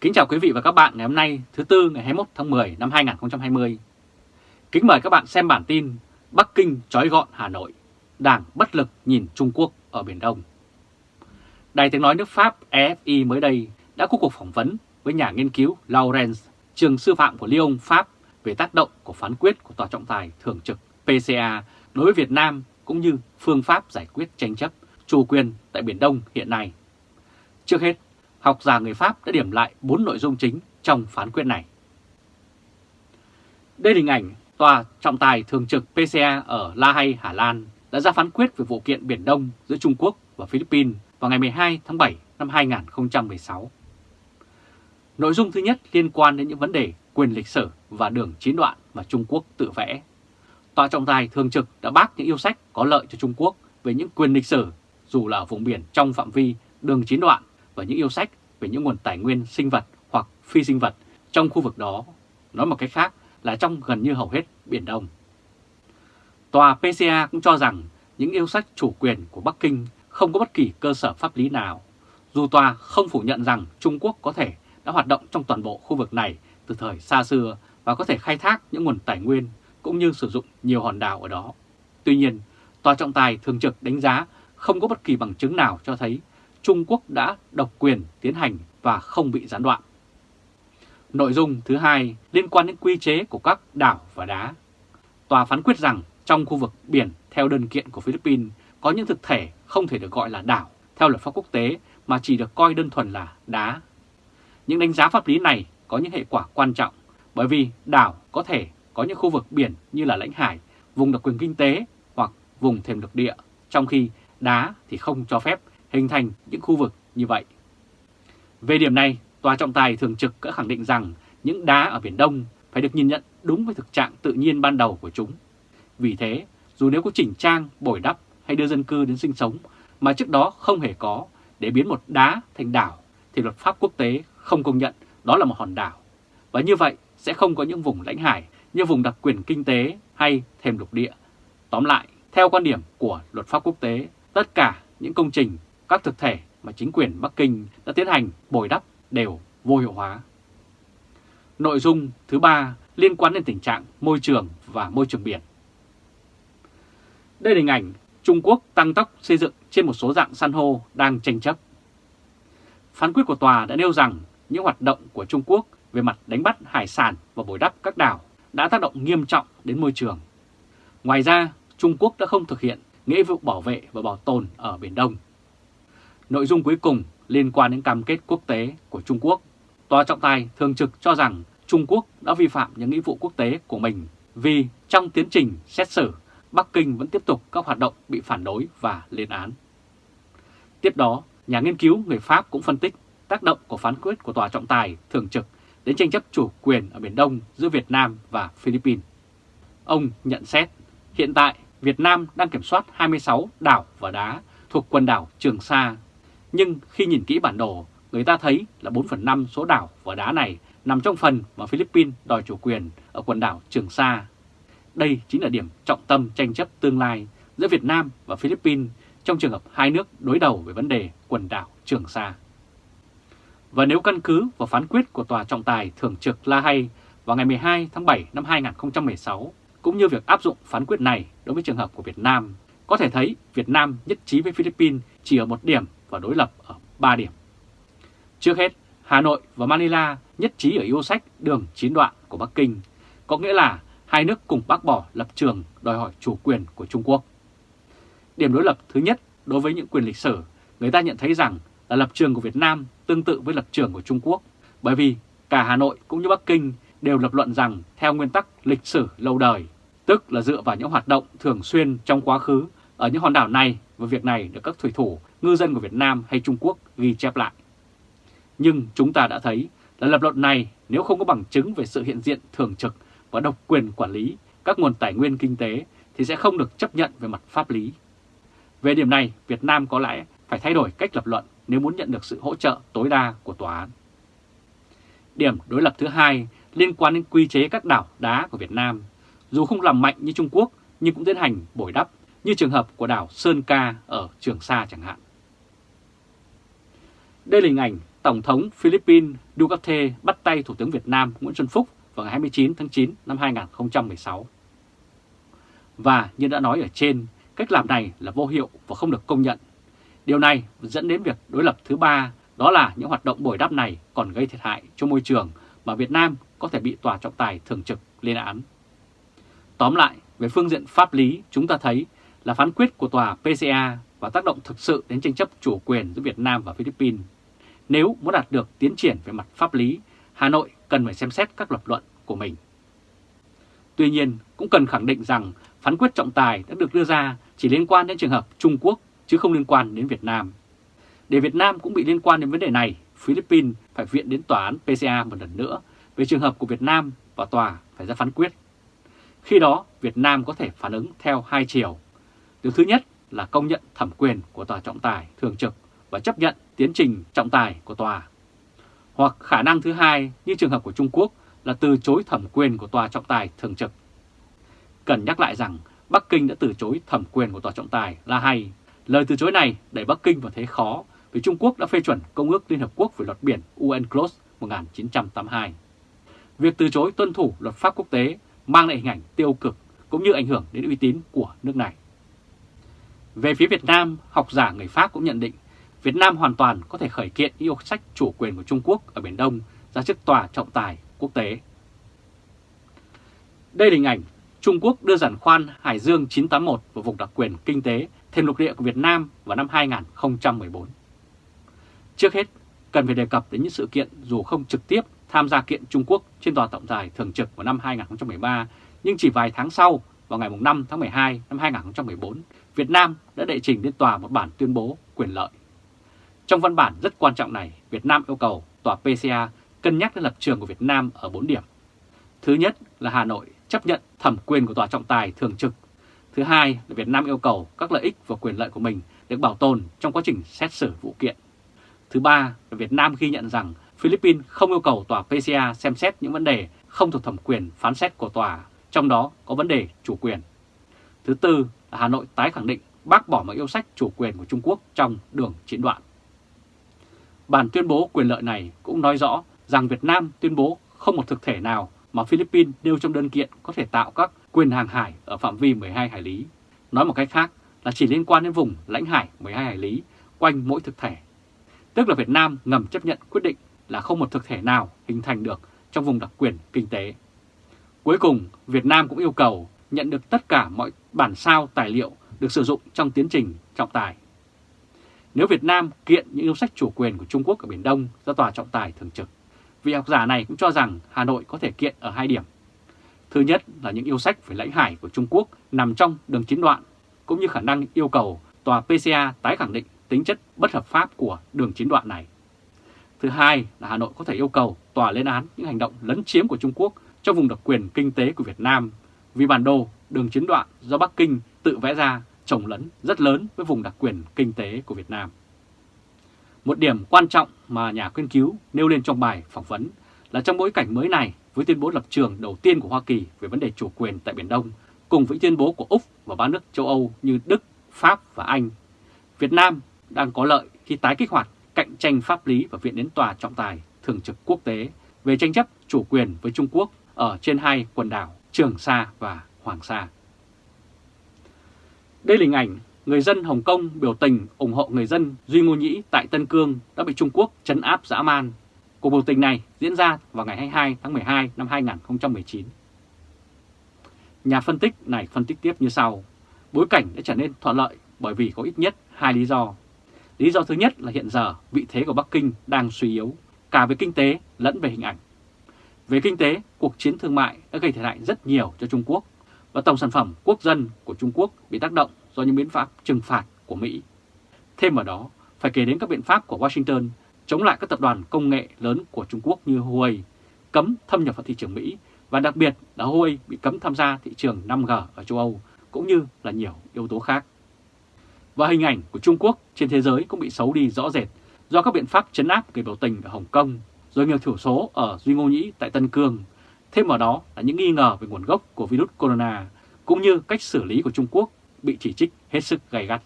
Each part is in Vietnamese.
Kính chào quý vị và các bạn ngày hôm nay thứ Tư ngày 21 tháng 10 năm 2020. Kính mời các bạn xem bản tin Bắc Kinh trói gọn Hà Nội, Đảng bất lực nhìn Trung Quốc ở Biển Đông. Đài tiếng nói nước Pháp EFI mới đây đã có cuộc phỏng vấn với nhà nghiên cứu Laurence, trường sư phạm của Lyon, Pháp về tác động của phán quyết của Tòa trọng tài thường trực PCA đối với Việt Nam cũng như phương pháp giải quyết tranh chấp chủ quyền tại Biển Đông hiện nay. Trước hết, học giả người Pháp đã điểm lại 4 nội dung chính trong phán quyết này. Đây là hình ảnh Tòa trọng tài thường trực PCA ở La Hay, Hà Lan đã ra phán quyết về vụ kiện Biển Đông giữa Trung Quốc và Philippines vào ngày 12 tháng 7 năm 2016. Nội dung thứ nhất liên quan đến những vấn đề quyền lịch sử và đường chiến đoạn mà Trung Quốc tự vẽ. Tòa trọng tài thường trực đã bác những yêu sách có lợi cho Trung Quốc về những quyền lịch sử dù là ở vùng biển trong phạm vi đường chiến đoạn và những yêu sách về những nguồn tài nguyên sinh vật hoặc phi sinh vật trong khu vực đó. Nói một cách khác là trong gần như hầu hết Biển Đông. Tòa PCA cũng cho rằng những yêu sách chủ quyền của Bắc Kinh không có bất kỳ cơ sở pháp lý nào, dù tòa không phủ nhận rằng Trung Quốc có thể đã hoạt động trong toàn bộ khu vực này từ thời xa xưa và có thể khai thác những nguồn tài nguyên cũng như sử dụng nhiều hòn đảo ở đó. Tuy nhiên, Tòa trọng tài thường trực đánh giá không có bất kỳ bằng chứng nào cho thấy Trung Quốc đã độc quyền tiến hành và không bị gián đoạn. Nội dung thứ hai liên quan đến quy chế của các đảo và đá. Tòa phán quyết rằng trong khu vực biển theo đơn kiện của Philippines có những thực thể không thể được gọi là đảo theo luật pháp quốc tế mà chỉ được coi đơn thuần là đá. Những đánh giá pháp lý này có những hệ quả quan trọng bởi vì đảo có thể có những khu vực biển như là lãnh hải, vùng đặc quyền kinh tế hoặc vùng thềm lục địa, trong khi đá thì không cho phép hình thành những khu vực như vậy. Về điểm này, Tòa trọng tài thường trực đã khẳng định rằng những đá ở Biển Đông phải được nhìn nhận đúng với thực trạng tự nhiên ban đầu của chúng. Vì thế, dù nếu có chỉnh trang, bồi đắp hay đưa dân cư đến sinh sống mà trước đó không hề có để biến một đá thành đảo thì luật pháp quốc tế không công nhận đó là một hòn đảo. Và như vậy sẽ không có những vùng lãnh hải như vùng đặc quyền kinh tế hay thềm lục địa. Tóm lại, theo quan điểm của luật pháp quốc tế, tất cả những công trình, các thực thể mà chính quyền Bắc Kinh đã tiến hành bồi đắp đều vô hiệu hóa. Nội dung thứ ba liên quan đến tình trạng môi trường và môi trường biển. Đây là hình ảnh Trung Quốc tăng tốc xây dựng trên một số dạng san hô đang tranh chấp. Phán quyết của tòa đã nêu rằng những hoạt động của Trung Quốc về mặt đánh bắt hải sản và bồi đắp các đảo đã tác động nghiêm trọng đến môi trường. Ngoài ra, Trung Quốc đã không thực hiện nghĩa vụ bảo vệ và bảo tồn ở Biển Đông. Nội dung cuối cùng liên quan đến cam kết quốc tế của Trung Quốc, Tòa trọng tài thường trực cho rằng Trung Quốc đã vi phạm những nghĩa vụ quốc tế của mình vì trong tiến trình xét xử, Bắc Kinh vẫn tiếp tục các hoạt động bị phản đối và lên án. Tiếp đó, nhà nghiên cứu người Pháp cũng phân tích tác động của phán quyết của Tòa trọng tài thường trực đến tranh chấp chủ quyền ở Biển Đông giữa Việt Nam và Philippines. Ông nhận xét, hiện tại Việt Nam đang kiểm soát 26 đảo và đá thuộc quần đảo Trường Sa. Nhưng khi nhìn kỹ bản đồ, người ta thấy là 4 phần 5 số đảo và đá này nằm trong phần mà Philippines đòi chủ quyền ở quần đảo Trường Sa. Đây chính là điểm trọng tâm tranh chấp tương lai giữa Việt Nam và Philippines trong trường hợp hai nước đối đầu về vấn đề quần đảo Trường Sa. Và nếu căn cứ vào phán quyết của Tòa trọng tài thường trực La Hay vào ngày 12 tháng 7 năm 2016, cũng như việc áp dụng phán quyết này đối với trường hợp của Việt Nam, có thể thấy Việt Nam nhất trí với Philippines chỉ ở một điểm và đối lập ở 3 điểm. Trước hết, Hà Nội và Manila nhất trí ở yêu sách đường chiến đoạn của Bắc Kinh, có nghĩa là hai nước cùng bác bỏ lập trường đòi hỏi chủ quyền của Trung Quốc. Điểm đối lập thứ nhất đối với những quyền lịch sử, người ta nhận thấy rằng là lập trường của Việt Nam tương tự với lập trường của Trung Quốc, bởi vì cả Hà Nội cũng như Bắc Kinh đều lập luận rằng theo nguyên tắc lịch sử lâu đời, tức là dựa vào những hoạt động thường xuyên trong quá khứ ở những hòn đảo này và việc này được các thủy thủ, ngư dân của Việt Nam hay Trung Quốc ghi chép lại. Nhưng chúng ta đã thấy là lập luận này nếu không có bằng chứng về sự hiện diện thường trực và độc quyền quản lý các nguồn tài nguyên kinh tế thì sẽ không được chấp nhận về mặt pháp lý. Về điểm này, Việt Nam có lẽ phải thay đổi cách lập luận nếu muốn nhận được sự hỗ trợ tối đa của tòa án. Điểm đối lập thứ hai liên quan đến quy chế các đảo đá của Việt Nam, dù không làm mạnh như Trung Quốc nhưng cũng tiến hành bồi đắp như trường hợp của đảo Sơn Ca ở Trường Sa chẳng hạn. Đây là hình ảnh Tổng thống Philippines Duterte bắt tay Thủ tướng Việt Nam Nguyễn Xuân Phúc vào ngày 29 tháng 9 năm 2016. Và như đã nói ở trên, cách làm này là vô hiệu và không được công nhận. Điều này dẫn đến việc đối lập thứ ba, đó là những hoạt động bồi đắp này còn gây thiệt hại cho môi trường mà Việt Nam có thể bị tòa trọng tài thường trực lên án. Tóm lại, về phương diện pháp lý, chúng ta thấy là phán quyết của tòa PCA và tác động thực sự đến tranh chấp chủ quyền giữa Việt Nam và Philippines. Nếu muốn đạt được tiến triển về mặt pháp lý, Hà Nội cần phải xem xét các lập luận của mình. Tuy nhiên, cũng cần khẳng định rằng phán quyết trọng tài đã được đưa ra chỉ liên quan đến trường hợp Trung Quốc chứ không liên quan đến Việt Nam. Để Việt Nam cũng bị liên quan đến vấn đề này, Philippines phải viện đến tòa án PCA một lần nữa về trường hợp của Việt Nam và tòa phải ra phán quyết. Khi đó, Việt Nam có thể phản ứng theo hai chiều. Điều thứ nhất là công nhận thẩm quyền của tòa trọng tài thường trực và chấp nhận tiến trình trọng tài của tòa. Hoặc khả năng thứ hai như trường hợp của Trung Quốc là từ chối thẩm quyền của tòa trọng tài thường trực. Cần nhắc lại rằng Bắc Kinh đã từ chối thẩm quyền của tòa trọng tài là hay. Lời từ chối này đẩy Bắc Kinh vào thế khó vì Trung Quốc đã phê chuẩn Công ước Liên Hợp Quốc về luật biển UNCLOS 1982. Việc từ chối tuân thủ luật pháp quốc tế mang lại hình ảnh tiêu cực cũng như ảnh hưởng đến uy tín của nước này. Về phía Việt Nam, học giả người Pháp cũng nhận định Việt Nam hoàn toàn có thể khởi kiện yêu sách chủ quyền của Trung Quốc ở Biển Đông ra trước tòa trọng tài quốc tế. Đây là hình ảnh Trung Quốc đưa giàn khoan Hải Dương 981 vào vùng đặc quyền kinh tế thêm lục địa của Việt Nam vào năm 2014. Trước hết, cần phải đề cập đến những sự kiện dù không trực tiếp tham gia kiện Trung Quốc trên tòa trọng tài thường trực vào năm 2013, nhưng chỉ vài tháng sau, vào ngày 5 tháng 12 năm 2014, Việt Nam đã đệ trình lên tòa một bản tuyên bố quyền lợi. Trong văn bản rất quan trọng này, Việt Nam yêu cầu tòa PCA cân nhắc đến lập trường của Việt Nam ở 4 điểm. Thứ nhất là Hà Nội chấp nhận thẩm quyền của tòa trọng tài thường trực. Thứ hai là Việt Nam yêu cầu các lợi ích và quyền lợi của mình được bảo tồn trong quá trình xét xử vụ kiện. Thứ ba là Việt Nam ghi nhận rằng Philippines không yêu cầu tòa PCA xem xét những vấn đề không thuộc thẩm quyền phán xét của tòa, trong đó có vấn đề chủ quyền. Thứ tư là Hà Nội tái khẳng định bác bỏ mọi yêu sách chủ quyền của Trung Quốc trong đường chiến đoạn. Bản tuyên bố quyền lợi này cũng nói rõ rằng Việt Nam tuyên bố không một thực thể nào mà Philippines nêu trong đơn kiện có thể tạo các quyền hàng hải ở phạm vi 12 hải lý. Nói một cách khác là chỉ liên quan đến vùng lãnh hải 12 hải lý quanh mỗi thực thể. Tức là Việt Nam ngầm chấp nhận quyết định là không một thực thể nào hình thành được trong vùng đặc quyền kinh tế. Cuối cùng, Việt Nam cũng yêu cầu nhận được tất cả mọi bản sao tài liệu được sử dụng trong tiến trình trọng tài. Nếu Việt Nam kiện những yêu sách chủ quyền của Trung Quốc ở Biển Đông ra tòa trọng tài thường trực, vị học giả này cũng cho rằng Hà Nội có thể kiện ở hai điểm. Thứ nhất là những yêu sách về lãnh hải của Trung Quốc nằm trong đường chiến đoạn, cũng như khả năng yêu cầu tòa PCA tái khẳng định tính chất bất hợp pháp của đường chiến đoạn này. Thứ hai là Hà Nội có thể yêu cầu tòa lên án những hành động lấn chiếm của Trung Quốc trong vùng đặc quyền kinh tế của Việt Nam vì bản đồ đường chiến đoạn do Bắc Kinh tự vẽ ra trồng lấn rất lớn với vùng đặc quyền kinh tế của Việt Nam. Một điểm quan trọng mà nhà nghiên cứu nêu lên trong bài phỏng vấn là trong bối cảnh mới này với tuyên bố lập trường đầu tiên của Hoa Kỳ về vấn đề chủ quyền tại Biển Đông cùng với tuyên bố của Úc và ba nước châu Âu như Đức, Pháp và Anh, Việt Nam đang có lợi khi tái kích hoạt cạnh tranh pháp lý và viện đến tòa trọng tài thường trực quốc tế về tranh chấp chủ quyền với Trung Quốc ở trên hai quần đảo Trường Sa và Hoàng Sa. Đây là hình ảnh người dân Hồng Kông biểu tình ủng hộ người dân Duy Ngô Nhĩ tại Tân Cương đã bị Trung Quốc chấn áp dã man. Cuộc biểu tình này diễn ra vào ngày 22 tháng 12 năm 2019. Nhà phân tích này phân tích tiếp như sau. Bối cảnh đã trở nên thuận lợi bởi vì có ít nhất hai lý do. Lý do thứ nhất là hiện giờ vị thế của Bắc Kinh đang suy yếu, cả về kinh tế lẫn về hình ảnh. Về kinh tế, cuộc chiến thương mại đã gây thiệt hại rất nhiều cho Trung Quốc và tổng sản phẩm quốc dân của Trung Quốc bị tác động do những biện pháp trừng phạt của Mỹ. Thêm vào đó, phải kể đến các biện pháp của Washington chống lại các tập đoàn công nghệ lớn của Trung Quốc như Huawei, cấm thâm nhập vào thị trường Mỹ và đặc biệt là Huawei bị cấm tham gia thị trường 5G ở châu Âu cũng như là nhiều yếu tố khác. Và hình ảnh của Trung Quốc trên thế giới cũng bị xấu đi rõ rệt do các biện pháp chấn áp người biểu tình ở Hồng Kông, rồi nghiệp thiểu số ở Duy Ngô Nhĩ tại Tân Cương. Thêm vào đó là những nghi ngờ về nguồn gốc của virus corona, cũng như cách xử lý của Trung Quốc bị chỉ trích hết sức gay gắt.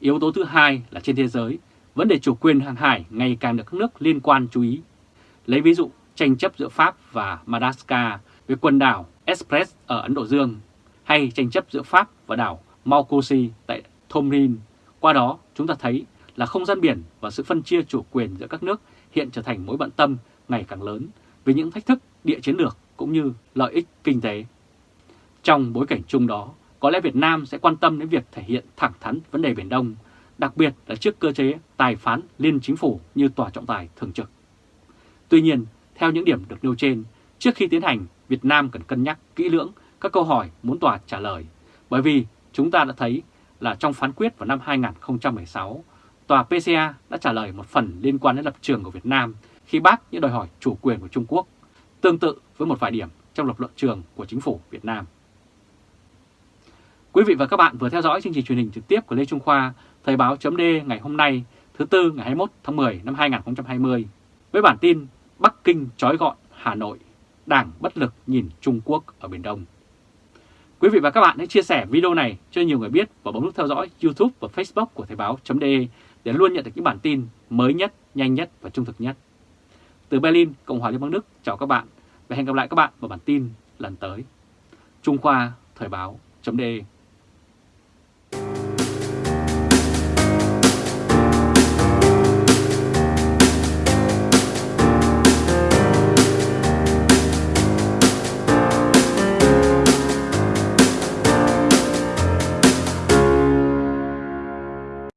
Yếu tố thứ hai là trên thế giới, vấn đề chủ quyền hàng hải ngày càng được các nước liên quan chú ý. Lấy ví dụ tranh chấp giữa Pháp và Madagascar về quần đảo Express ở Ấn Độ Dương, hay tranh chấp giữa Pháp và đảo Maukosi tại Thomrin. Qua đó chúng ta thấy là không gian biển và sự phân chia chủ quyền giữa các nước hiện trở thành mối bận tâm ngày càng lớn vì những thách thức địa chiến lược cũng như lợi ích kinh tế. Trong bối cảnh chung đó, có lẽ Việt Nam sẽ quan tâm đến việc thể hiện thẳng thắn vấn đề Biển Đông, đặc biệt là trước cơ chế tài phán liên chính phủ như tòa trọng tài thường trực. Tuy nhiên, theo những điểm được nêu trên, trước khi tiến hành, Việt Nam cần cân nhắc kỹ lưỡng các câu hỏi muốn tòa trả lời, bởi vì chúng ta đã thấy là trong phán quyết vào năm 2016, tòa PCA đã trả lời một phần liên quan đến lập trường của Việt Nam khi bác những đòi hỏi chủ quyền của Trung Quốc, tương tự với một vài điểm trong lập luận trường của chính phủ Việt Nam. Quý vị và các bạn vừa theo dõi chương trình truyền hình trực tiếp của Lê Trung Khoa, Thời báo chấm ngày hôm nay, thứ Tư ngày 21 tháng 10 năm 2020, với bản tin Bắc Kinh trói gọn Hà Nội, Đảng bất lực nhìn Trung Quốc ở Biển Đông. Quý vị và các bạn hãy chia sẻ video này cho nhiều người biết và bấm nút theo dõi YouTube và Facebook của Thời báo.de để luôn nhận được những bản tin mới nhất, nhanh nhất và trung thực nhất. Từ Berlin, Cộng hòa Liên bang Đức, chào các bạn và hẹn gặp lại các bạn vào bản tin lần tới. Trung Khoa Thời báo.de